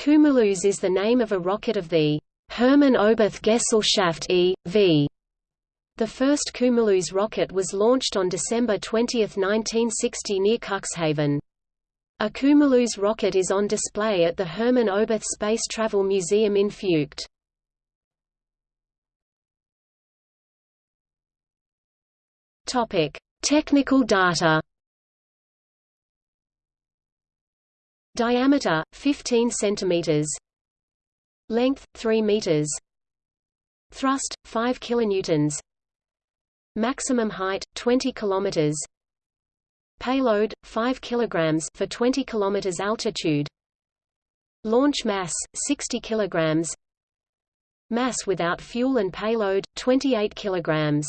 Cumulus is the name of a rocket of the Hermann Oberth Gesellschaft e.V. The first Cumulus rocket was launched on December 20, 1960 near Cuxhaven. A Cumulus rocket is on display at the Hermann Oberth Space Travel Museum in Feucht. Technical data Diameter 15 centimeters. Length 3 meters. Thrust 5 kilonewtons. Maximum height 20 kilometers. Payload 5 kilograms for 20 kilometers altitude. Launch mass 60 kilograms. Mass without fuel and payload 28 kilograms.